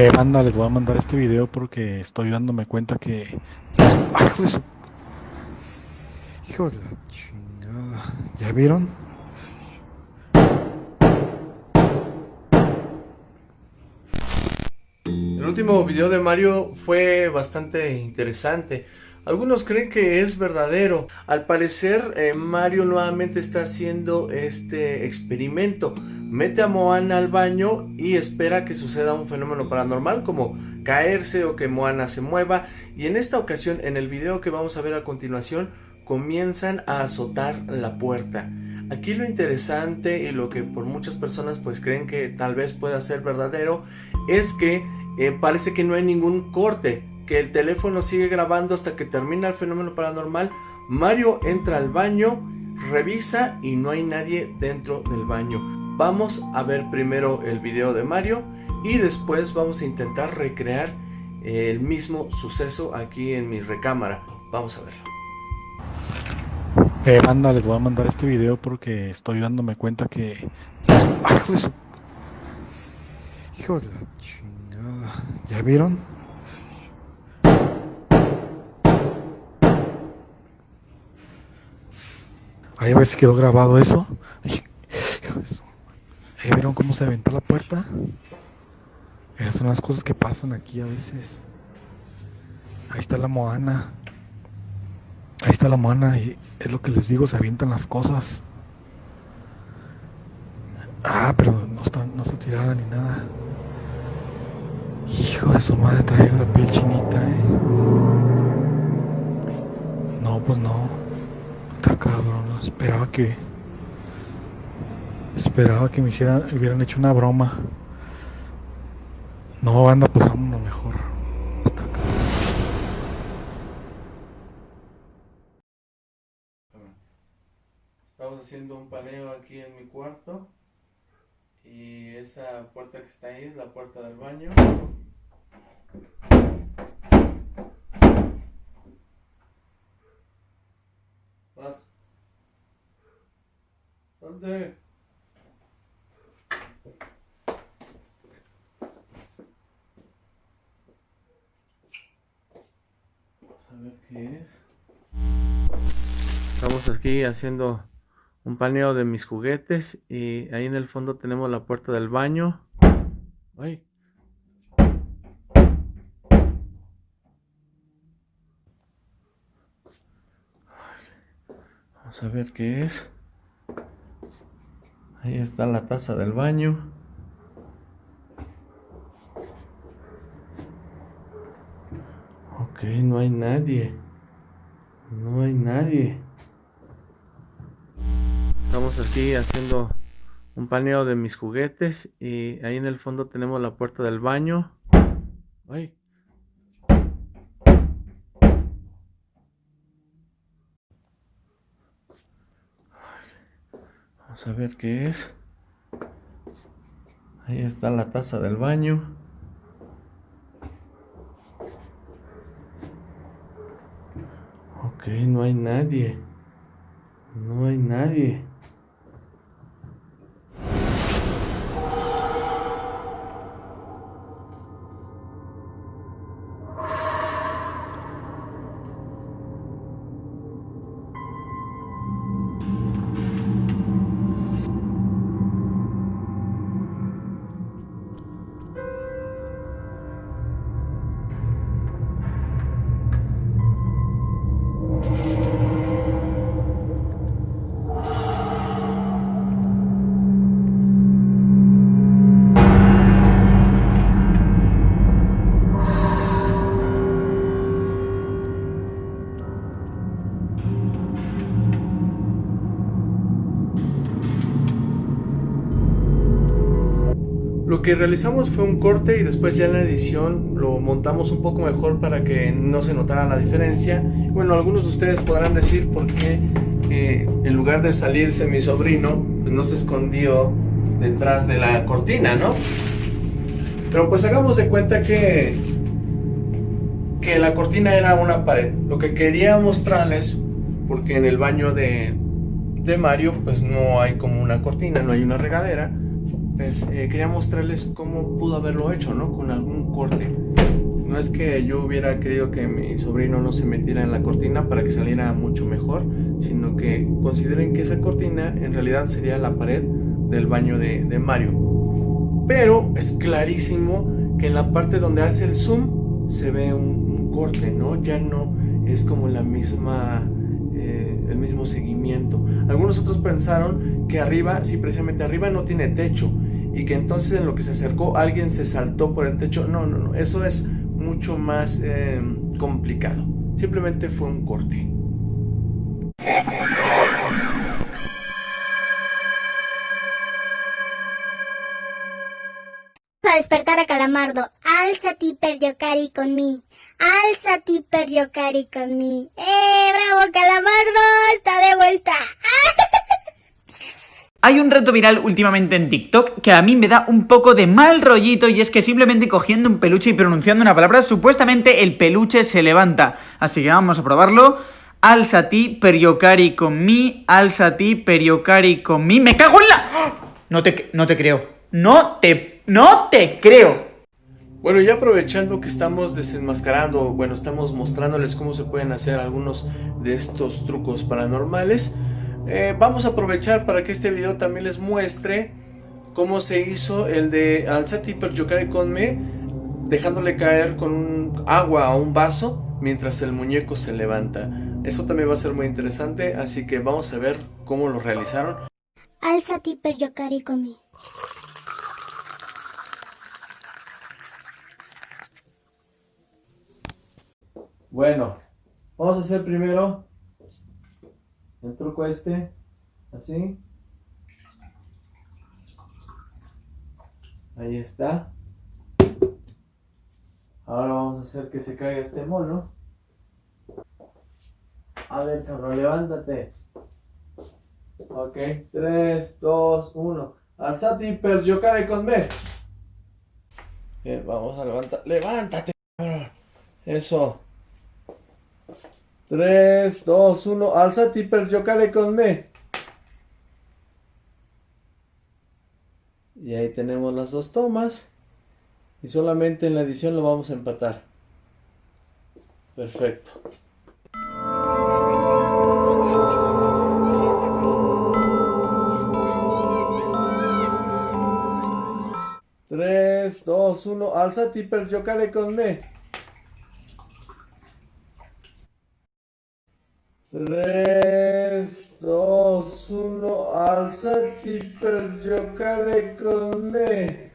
Eh, banda, les voy a mandar este video porque estoy dándome cuenta que... ¡Ay, hijo. Hijo de la chingada. ¿Ya vieron? El último video de Mario fue bastante interesante. Algunos creen que es verdadero. Al parecer, eh, Mario nuevamente está haciendo este experimento. Mete a Moana al baño y espera que suceda un fenómeno paranormal como caerse o que Moana se mueva. Y en esta ocasión, en el video que vamos a ver a continuación, comienzan a azotar la puerta. Aquí lo interesante y lo que por muchas personas pues creen que tal vez pueda ser verdadero es que eh, parece que no hay ningún corte, que el teléfono sigue grabando hasta que termina el fenómeno paranormal. Mario entra al baño, revisa y no hay nadie dentro del baño. Vamos a ver primero el video de Mario y después vamos a intentar recrear el mismo suceso aquí en mi recámara. Vamos a verlo. Eh, les voy a mandar este video porque estoy dándome cuenta que... ¡Ay, hijo de su... Hijo de la chingada. ¿Ya vieron? A ver si quedó grabado eso. ¿Ya vieron cómo se aventó la puerta? Esas son las cosas que pasan aquí a veces. Ahí está la Moana. Ahí está la Moana y es lo que les digo, se avientan las cosas. Ah, pero no está, no está tirada ni nada. Hijo de su madre, trae la piel chinita, eh. No, pues no. Está cabrón. Esperaba que. Esperaba que me hicieran, hubieran hecho una broma. No, banda, pues vámonos mejor. Está cabrón. Estamos haciendo un paneo aquí en mi cuarto. Y esa puerta que está ahí es la puerta del baño. Vas. ¿Dónde? A ver qué es. Estamos aquí haciendo un paneo de mis juguetes y ahí en el fondo tenemos la puerta del baño. Ay. Vamos a ver qué es. Ahí está la taza del baño. Ok, no hay nadie. No hay nadie. Estamos aquí haciendo un paneo de mis juguetes y ahí en el fondo tenemos la puerta del baño. Ay. A ver qué es. Ahí está la taza del baño. Ok, no hay nadie. No hay nadie. Lo que realizamos fue un corte y después ya en la edición lo montamos un poco mejor para que no se notara la diferencia. Bueno, algunos de ustedes podrán decir por qué eh, en lugar de salirse mi sobrino, pues no se escondió detrás de la cortina, ¿no? Pero pues hagamos de cuenta que, que la cortina era una pared. Lo que quería mostrarles, porque en el baño de, de Mario pues no hay como una cortina, no hay una regadera pues eh, quería mostrarles cómo pudo haberlo hecho, ¿no? Con algún corte. No es que yo hubiera querido que mi sobrino no se metiera en la cortina para que saliera mucho mejor, sino que consideren que esa cortina en realidad sería la pared del baño de, Mario. Pero es clarísimo que en la parte donde hace el zoom se ve un, corte, ¿no? Ya no es como la misma, eh, el mismo seguimiento. Algunos otros pensaron que arriba, sí, precisamente arriba no tiene techo y que entonces en lo que se acercó alguien se saltó por el techo. No, no, no, eso es mucho más eh, complicado. Simplemente fue un corte. a despertar a Calamardo. Alzati per giocare con mi. Alzati per giocare con mi. ¡Eh, bravo Calamardo! ¡Está de vuelta! Hay un reto viral últimamente en TikTok que a mí me da un poco de mal rollito y es que simplemente cogiendo un peluche y pronunciando una palabra, supuestamente el peluche se levanta. Así que vamos a probarlo. Alzati periocari con mi, alzati periocari con mi. ¡Me cago en la! No te, no te creo. No te, no te creo. Bueno, ya aprovechando que estamos desenmascarando, bueno, estamos mostrándoles cómo se pueden hacer algunos de estos trucos paranormales. Eh, vamos a aprovechar para que este video también les muestre cómo se hizo el de Alzati per giocare con me, dejándole caer con un agua a un vaso mientras el muñeco se levanta. Eso también va a ser muy interesante, así que vamos a ver cómo lo realizaron. Alzati per giocare con me. Bueno, vamos a hacer primero el truco este, así. Ahí está. Ahora vamos a hacer que se caiga este mono. A ver, cabrón, levántate. Ok, 3, 2, 1. Alzati per giocare con me. Bien, vamos a levantar. Levántate, cabrón. Eso. 3, 2, 1, alzati per giocare con me. Y ahí tenemos las dos tomas. Y solamente en la edición lo vamos a empatar. Perfecto. Tres, dos, uno, alzati per giocare con me. 3, 2, 1, alzati per giocare con me.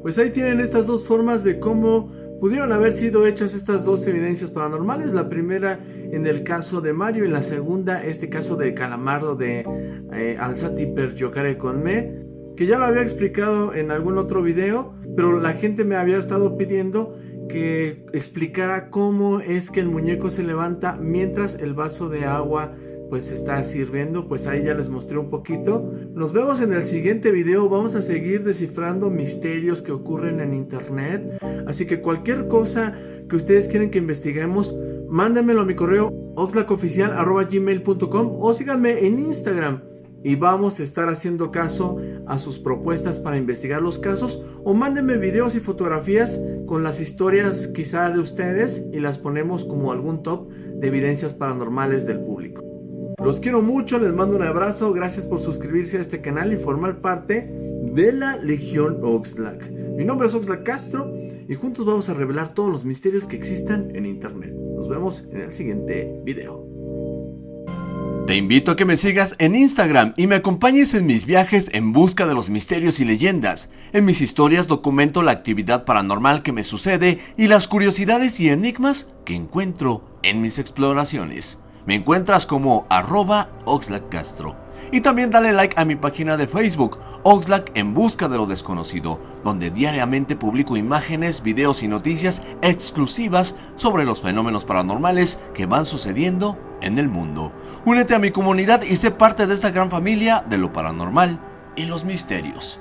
Pues ahí tienen estas dos formas de cómo pudieron haber sido hechas estas dos evidencias paranormales. La primera en el caso de Mario y la segunda este caso de Calamardo de eh, Alzati per giocare con me que ya lo había explicado en algún otro video, pero la gente me había estado pidiendo que explicara cómo es que el muñeco se levanta mientras el vaso de agua pues está sirviendo, pues ahí ya les mostré un poquito. Nos vemos en el siguiente video, vamos a seguir descifrando misterios que ocurren en internet, así que cualquier cosa que ustedes quieren que investiguemos, mándenmelo a mi correo oxlacoficial.gmail.com o síganme en Instagram y vamos a estar haciendo caso a sus propuestas para investigar los casos o mándenme videos y fotografías con las historias quizá de ustedes y las ponemos como algún top de evidencias paranormales del público. Los quiero mucho, les mando un abrazo, gracias por suscribirse a este canal y formar parte de la Legión Oxlack. Mi nombre es Oxlack Castro y juntos vamos a revelar todos los misterios que existan en internet. Nos vemos en el siguiente video. Te invito a que me sigas en Instagram y me acompañes en mis viajes en busca de los misterios y leyendas. En mis historias documento la actividad paranormal que me sucede y las curiosidades y enigmas que encuentro en mis exploraciones. Me encuentras como arroba. Y también dale like a mi página de Facebook, Oxlack en busca de lo desconocido, donde diariamente publico imágenes, videos y noticias exclusivas sobre los fenómenos paranormales que van sucediendo en el mundo. Únete a mi comunidad y sé parte de esta gran familia de lo paranormal y los misterios.